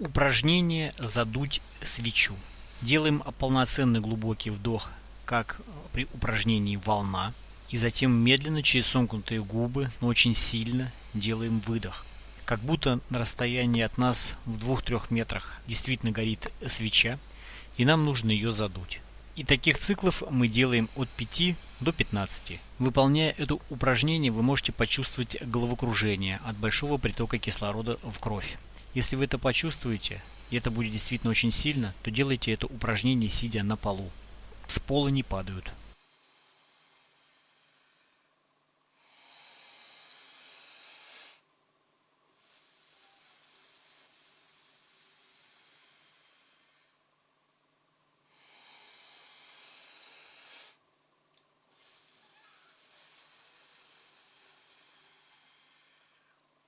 Упражнение «Задуть свечу». Делаем полноценный глубокий вдох, как при упражнении «Волна». И затем медленно, через сомкнутые губы, но очень сильно делаем выдох. Как будто на расстоянии от нас в 2-3 метрах действительно горит свеча, и нам нужно ее задуть. И таких циклов мы делаем от 5 до 15. Выполняя это упражнение, вы можете почувствовать головокружение от большого притока кислорода в кровь. Если вы это почувствуете, и это будет действительно очень сильно, то делайте это упражнение сидя на полу. С пола не падают.